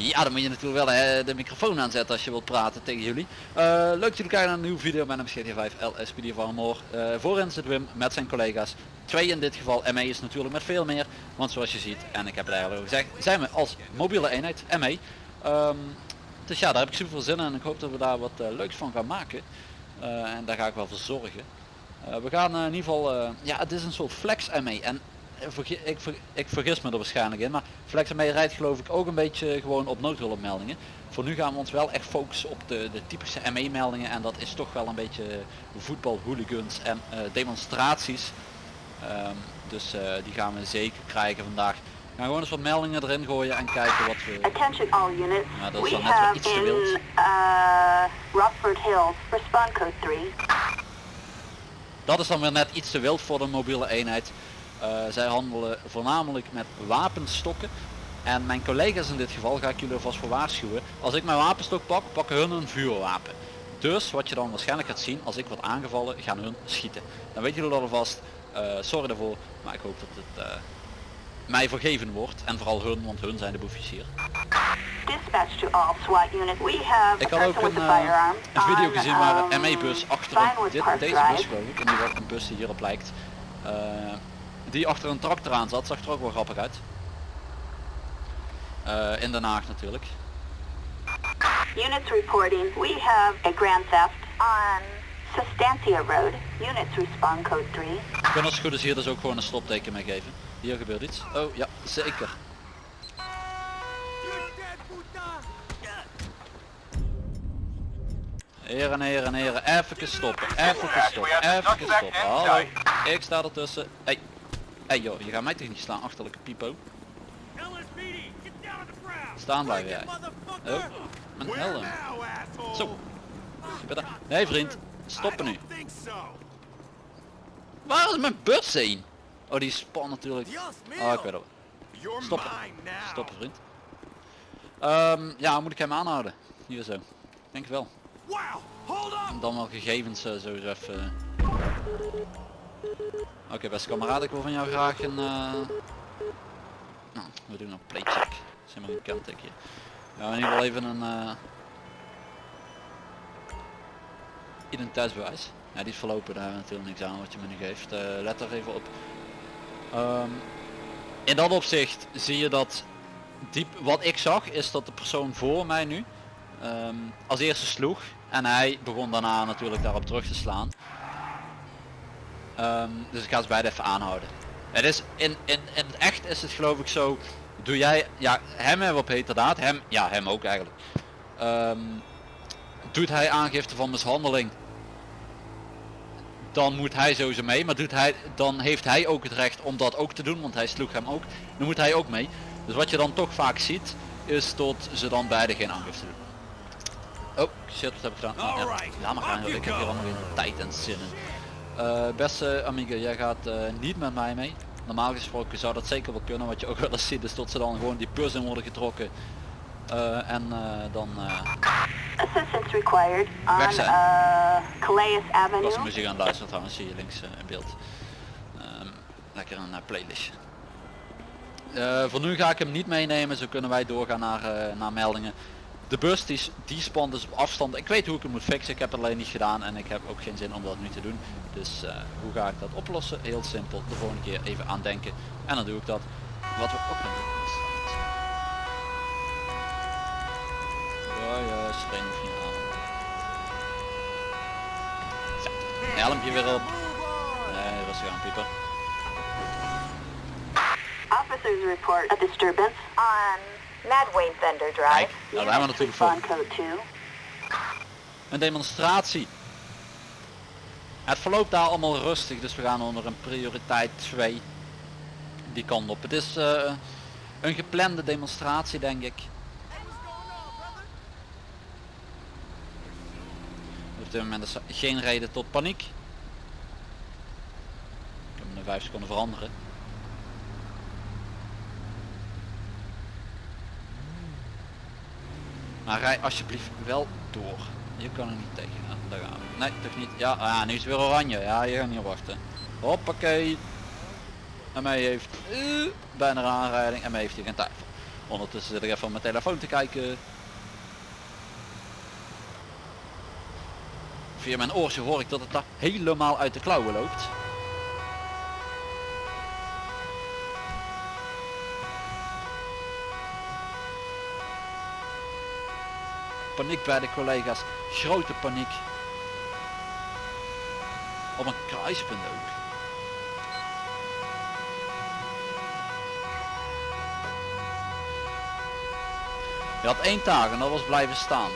Ja, dan moet je natuurlijk wel hè, de microfoon aanzetten als je wilt praten tegen jullie. Uh, leuk dat jullie kijken naar een nieuwe video. Mijn naam is GT5 LSPD van Moor. Uh, voorin zit Wim met zijn collega's. Twee in dit geval. ME is natuurlijk met veel meer. Want zoals je ziet, en ik heb het eigenlijk al gezegd, zijn we als mobiele eenheid ME. Um, dus ja, daar heb ik super veel zin in en ik hoop dat we daar wat uh, leuks van gaan maken. en daar ga ik wel voor zorgen. we gaan in ieder geval, ja het is een soort flex ME. En ik, ik vergis me er waarschijnlijk in, maar FlexME rijdt geloof ik ook een beetje gewoon op noodhulpmeldingen. Voor nu gaan we ons wel echt focussen op de, de typische ME meldingen en dat is toch wel een beetje voetbal, hooligans en uh, demonstraties. Um, dus uh, die gaan we zeker krijgen vandaag. We gaan gewoon eens wat meldingen erin gooien en kijken wat we... Attention all units. Dat is dan net wel iets te wild. Uh, Rockford Hills, respond code 3. Dat is dan weer net iets te wild voor de mobiele eenheid. Uh, zij handelen voornamelijk met wapenstokken. En mijn collega's in dit geval ga ik jullie alvast voor waarschuwen. Als ik mijn wapenstok pak, pakken hun een vuurwapen. Dus wat je dan waarschijnlijk gaat zien, als ik word aangevallen, gaan hun schieten. Dan weet jullie dat alvast. Uh, sorry daarvoor, maar ik hoop dat het uh, mij vergeven wordt. En vooral hun, want hun zijn de boefjes hier. Ik had ook een, uh, een video gezien waar een ME-bus achter dit, deze bus geloof ik, en die een bus die hierop lijkt die achter een tractor aan zat, zag er ook wel grappig uit. Uh, in Den Haag natuurlijk. Units reporting, we have a grand theft on Sustantia Road. Units respond code 3. Ik kan als het goed is hier dus ook gewoon een stopteken mee geven. Hier gebeurt iets. Oh ja, zeker. Heren, heren, heren, even stoppen, even stoppen, even stoppen. Hallo, ik sta ertussen. Hey, hey joh, je gaat mij toch niet slaan, achterlijke pipo. Staan blijven jij. Oh, mijn helm. Zo. Nee vriend, stoppen nu. Waar is mijn bus heen? Oh die span natuurlijk. Oh ik weet het. Stoppen. Stoppen vriend. Um, ja, moet ik hem aanhouden? Hier zo. Denk wel. Dan wel gegevens uh, zo even. Oké beste kameraad, ik wil van jou graag een... Uh... Nou, we doen een playcheck. Dat is helemaal een kentekje. Ja, in ieder geval even een... Uh... Identiteitsbewijs. Ja, die is verlopen, daar hebben we natuurlijk niks aan wat je me nu geeft. Uh, let er even op. Um, in dat opzicht zie je dat diep, wat ik zag is dat de persoon voor mij nu um, als eerste sloeg en hij begon daarna natuurlijk daarop terug te slaan. Um, dus ik ga ze beide even aanhouden. Het is in, in, in het echt is het geloof ik zo. Doe jij, ja hem hebben we op heterdaad, hem, ja hem ook eigenlijk. Um, doet hij aangifte van mishandeling. Dan moet hij sowieso mee, maar doet hij, dan heeft hij ook het recht om dat ook te doen, want hij sloeg hem ook. Dan moet hij ook mee. Dus wat je dan toch vaak ziet, is dat ze dan beide geen aangifte doen. Oh, shit, wat heb ik gedaan? Ja, laat maar gaan, ik heb hier allemaal geen tijd en zin in. Uh, beste amiga, jij gaat uh, niet met mij mee. Normaal gesproken zou dat zeker wel kunnen. Wat je ook wel eens ziet is dat ze dan gewoon die bus in worden getrokken. Uh, en dan Assistance required on zijn. Calais Avenue. Als muziek aan luisteren trouwens zie je links in beeld. Um, lekker een playlist. voor nu ga ik hem niet meenemen, zo kunnen wij doorgaan naar, naar meldingen. De bus die, die spant dus op afstand. Ik weet hoe ik het moet fixen. Ik heb het alleen niet gedaan en ik heb ook geen zin om dat nu te doen. Dus uh, hoe ga ik dat oplossen? Heel simpel. De volgende keer even aan denken. En dan doe ik dat. Wat we ook gaan doen. Oh ja, hoeft niet aan. Zo, helmpje weer op. Nee, rustig aan pieper. Officers report disturbance on Madway Bender Drive. Kijk, nou, daar hebben we natuurlijk voor. Een demonstratie. Het verloopt daar allemaal rustig, dus we gaan onder een prioriteit 2 die kant op. Het is uh, een geplande demonstratie denk ik. Op dit moment is er geen reden tot paniek. Ik heb hem in 5 seconden veranderen. Maar rij alsjeblieft wel door. Je kan er niet tegen. Ja, daar gaan we. Nee, toch niet. Ja, ah, nu is het weer oranje. Ja, je gaat niet wachten. Hoppakee. En mij heeft uh, bijna een aanrijding en mij heeft hij geen twijfel. Ondertussen zit ik even op mijn telefoon te kijken. Via mijn oortje hoor ik dat het daar helemaal uit de klauwen loopt. Paniek bij de collega's, grote paniek. Op een kruispunt ook. Je had één taak en dat was blijven staan.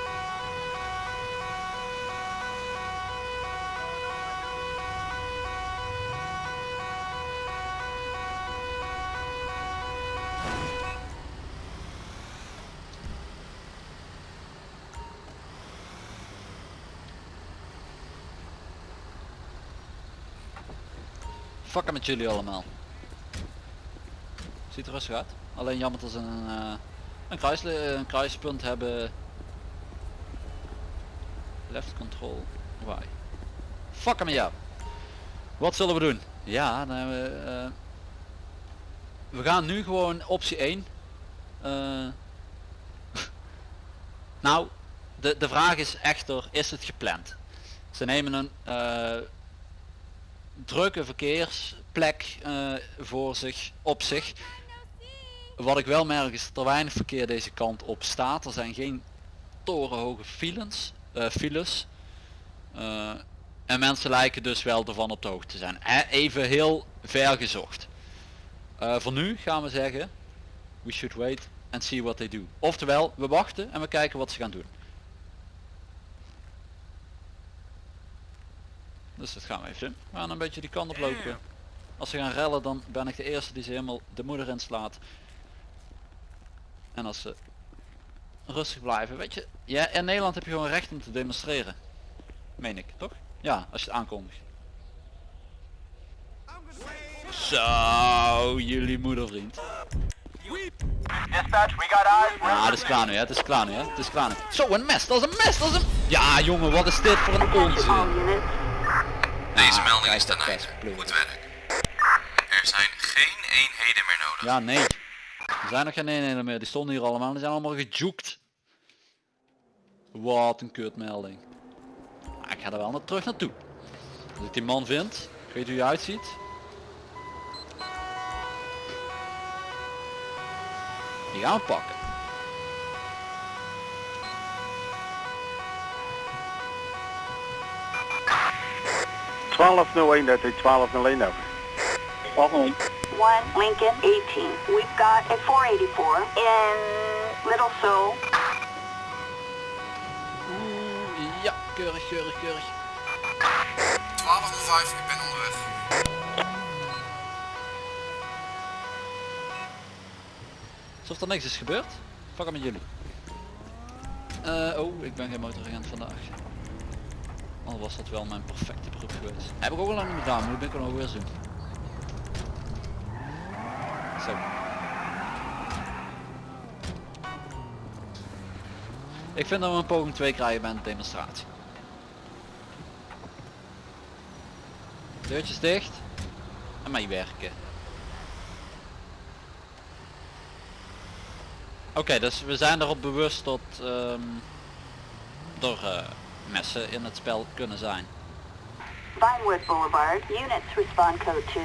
Fucken met jullie allemaal. Ziet er rustig uit. Alleen jammer dat ze een, uh, een, kruis, een kruispunt hebben. Left control. Why? Fuck me ja. Wat zullen we doen? Ja, dan hebben we, uh, we gaan nu gewoon optie 1. Uh, nou, de, de vraag is echter, is het gepland? Ze nemen een drukke verkeersplek uh, voor zich, op zich. Wat ik wel merk is dat er weinig verkeer deze kant op staat. Er zijn geen torenhoge files. Uh, files. Uh, en mensen lijken dus wel ervan op de hoogte te zijn. Even heel ver gezocht. voor nu gaan we zeggen, we should wait and see what they do. Oftewel, we wachten en we kijken wat ze gaan doen. Dus dat gaan we even doen. We gaan een beetje die kant op lopen. Als ze gaan rellen dan ben ik de eerste die ze helemaal de moeder inslaat. En als ze rustig blijven, weet je. Ja, in Nederland heb je gewoon recht om te demonstreren. Meen ik, toch? Ja, als je het aankondigt. Zo, jullie moedervriend. Ja, het is klaar nu, hè. het is klaar nu, hè. het is klaar nu. Zo, een mes, dat is een mes, dat is een... Ja, jongen, wat is dit voor een onzin. Deze ah, melding is ten einde. Goed werk. Er zijn geen eenheden meer nodig. Ja, nee. Er zijn nog geen eenheden meer. Die stonden hier allemaal. Die zijn allemaal gejoekt. Wat een kutmelding. Maar ik ga er wel naar terug naartoe. Als ik die man vind. Ik weet hoe hij uitziet. Die gaan 1201, dat is 1201 over. 1201. 1 Lincoln 18. We've got a 484 in Little Seoul. Oeh, ja, keurig, keurig, keurig. 1205, ik ben onderweg. Alsof er niks is gebeurd. Fuck met jullie. Uh, oh, ik ben geen motoragent vandaag. Al was dat wel mijn perfecte beroep geweest. Heb ik ook al lang niet gedaan, maar ben ik er nog weer doen. Zo. Ik vind dat we een poging 2 krijgen bij een demonstratie. Deurtjes dicht. En meewerken. Oké, dus we zijn erop bewust dat door uh, messen in het spel kunnen zijn. Vinewood Boulevard, units respond code 2.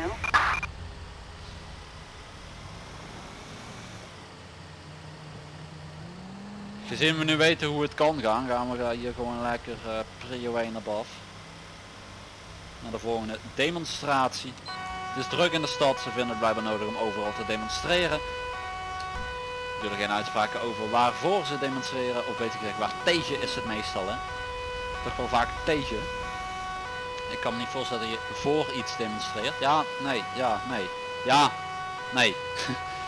Gezien we nu weten hoe het kan gaan, gaan we hier gewoon lekker uh, prio 1 naar boven. Naar de volgende demonstratie. Het is druk in de stad, ze vinden het blijkbaar nodig om overal te demonstreren. Ik doe er geen uitspraken over waarvoor ze demonstreren, of weet ik gezegd waar tegen is het meestal hè toch wel vaak tegen. Ik kan me niet voorstellen dat je voor iets demonstreert. Ja, nee, ja, nee. Ja, nee.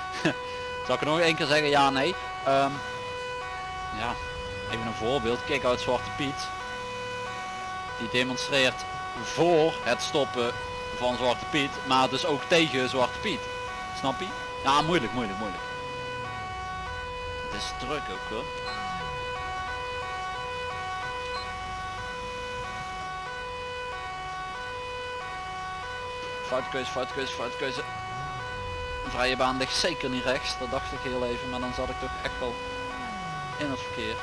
Zal ik er nog één keer zeggen ja, nee? Um, ja, even een voorbeeld. Kijk uit Zwarte Piet. Die demonstreert voor het stoppen van Zwarte Piet, maar dus ook tegen Zwarte Piet. Snap je? Ja, moeilijk, moeilijk, moeilijk. Het is druk ook hoor. Foute keuze, foute keuze, keuze. vrije baan ligt zeker niet rechts. Dat dacht ik heel even, maar dan zat ik toch echt wel in het verkeer.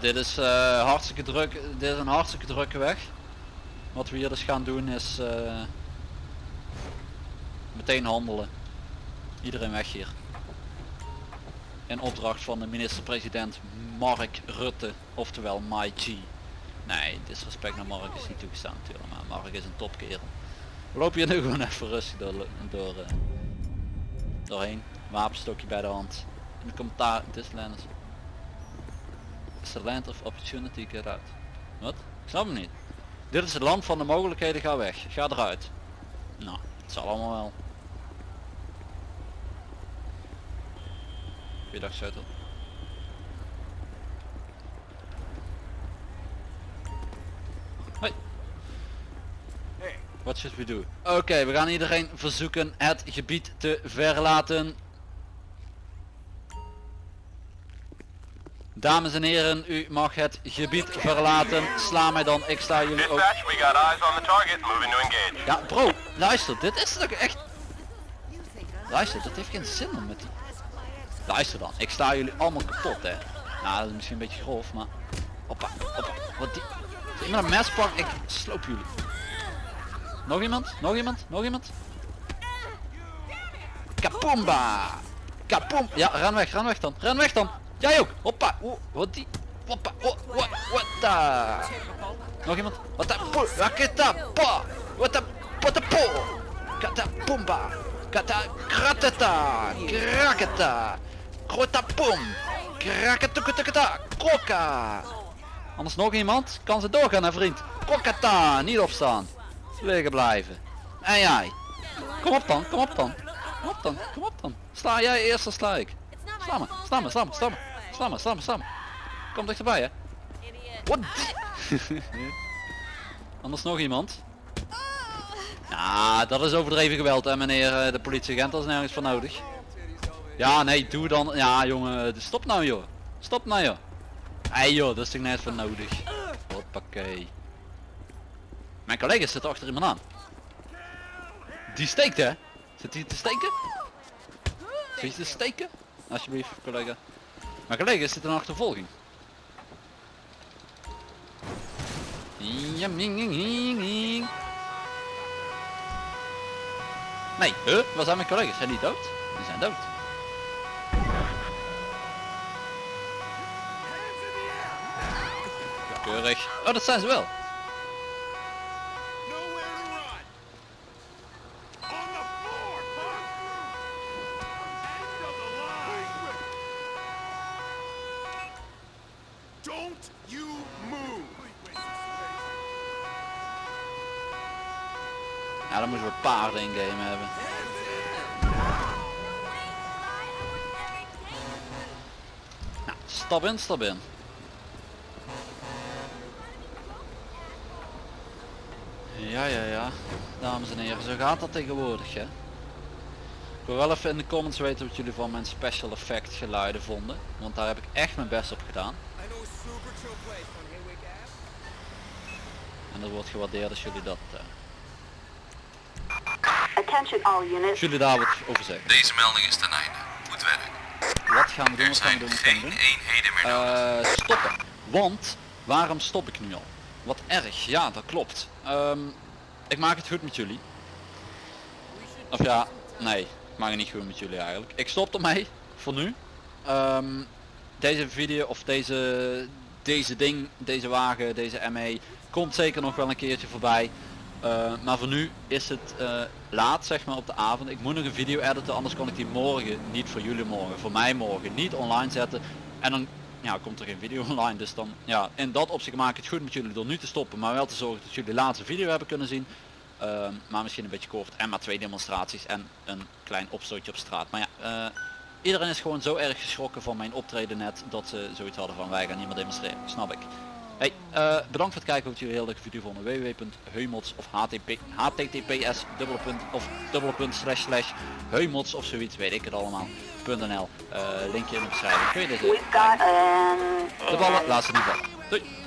Dit is eh, hartstikke druk. Dit is een hartstikke drukke weg. Wat we hier dus gaan doen is eh, meteen handelen. Iedereen weg hier. In opdracht van de minister-president Mark Rutte, oftewel My G. Nee, disrespect naar Mark is niet toegestaan natuurlijk, maar Mark is een topkerel. We lopen hier nu gewoon even rustig door, door eh, doorheen. Wapenstokje bij de hand. In de commentaar, dit is the land of opportunity get out. Wat? Ik snap hem niet. Dit is het land van de mogelijkheden, ga weg. Ga eruit. Nou, het zal allemaal wel. Goeiedag Zuidel. Hoi. What should we do? Oké, we gaan iedereen verzoeken het gebied te verlaten. Dames en heren, u mag het gebied verlaten. Sla mij dan, ik sta jullie ook. Ja bro, luister, dit is toch echt... Luister, dat heeft geen zin om met die... Luister dan, ik sta jullie allemaal kapot hè. Nou, dat is misschien een beetje grof, maar... Hoppa, hoppa, wat die... Als iemand een mes pakt, ik sloop jullie. Nog iemand? Nog iemand? Nog iemand? Kapumba! Kapum! Ja, ren weg, ren weg dan. Ren weg dan! Jij ook! Hoppa! Wat die... Hoppa! Oh, wat, wat daar? Nog iemand? Wat dat? Raketa! Pa! Wat dat? Wat dat? Po! Kata pumba! Kata kratata! Krakata! Krota pum! Krakatukata! Kroka! Anders nog iemand? Kan ze doorgaan hè vriend? Krokata! Niet opstaan! Liggen blijven. En jij? Kom op dan, kom op dan. Kom op dan, kom op dan. Sla jij eerst, dan sla ik. Sla me, sla me, sla me, sla me. Sla me, sla me, sla me. Kom dichterbij hè. Wat? Anders nog iemand? Ja, dat is overdreven geweld hè meneer eh, de politieagent, dat is nergens voor nodig. Ja, nee, doe dan. Ja jongen, stop nou joh. Stop nou joh. Hey joh, dat is toch nergens voor nodig. Hoppakee. Mijn collega zit achter iemand aan. Die steekt hè? Zit hij te steken? Zit je te steken? Alsjeblieft collega. Mijn collega zit in achtervolging. Nee, huh? Waar zijn mijn collega's? Zijn die dood? Die zijn dood. Keurig. Oh, dat zijn ze wel. You move! Ja, dan moeten we paarden in game hebben. Nou, stap in, stap in. Ja, ja, ja. Dames en heren, zo gaat dat tegenwoordig, hè. Ik wil wel even in de comments weten wat jullie van mijn special effect geluiden vonden. Want daar heb ik echt mijn best op gedaan. En dat wordt gewaardeerd als jullie dat... eh, als jullie daar wat over zeggen. Deze melding is ten einde. Goed werk. Wat gaan we doen? Er Wat gaan we zijn doen? Wat gaan we geen doen? eenheden meer nodig. Eh, stoppen. Want waarom stop ik nu al? Wat erg, ja dat klopt. Ehm, ik maak het goed met jullie. Of ja, nee, ik maak het niet goed met jullie eigenlijk. Ik stop ermee, voor nu. Ehm, deze video of deze, deze ding, deze wagen, deze ME komt zeker nog wel een keertje voorbij. Eh, maar voor nu is het eh, laat zeg maar op de avond. Ik moet nog een video editen, anders kan ik die morgen, niet voor jullie morgen, voor mij morgen, niet online zetten. En dan ja, komt er geen video online. Dus dan, ja, in dat opzicht maak ik het goed met jullie door nu te stoppen. Maar wel te zorgen dat jullie de laatste video hebben kunnen zien. Ehm, maar misschien een beetje kort. En maar twee demonstraties en een klein opstootje op straat. Maar ja, eh, Iedereen is gewoon zo erg geschrokken van mijn optreden net dat ze zoiets hadden van wij gaan niet meer demonstreren. Snap ik. Hey, eh, bedankt voor het kijken. Hoop dat jullie heel leuke video vonden. www.heumots of HTTP, https dubbele punt of dubbele punt slash slash heumots of zoiets weet ik het allemaal. .nl. Eh, linkje in de beschrijving. Kun je got an... de ballen laat ze niet vallen. Doei.